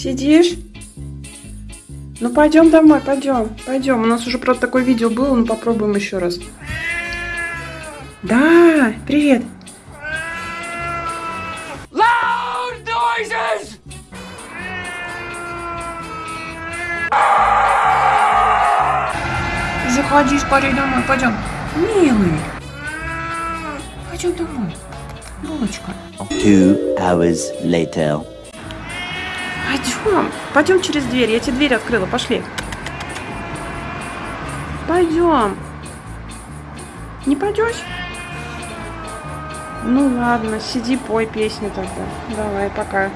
Сидишь? Ну пойдем домой, пойдем, пойдем. У нас уже просто такое видео было, ну попробуем еще раз. Да, привет. Loud noises! Заходи скорее домой, пойдем. Милый. Пойдем домой. Булочка. Two hours later. Пойдем. Пойдем через дверь. Я тебе дверь открыла. Пошли. Пойдем. Не пойдешь? Ну ладно, сиди, пой песню тогда. Давай, пока.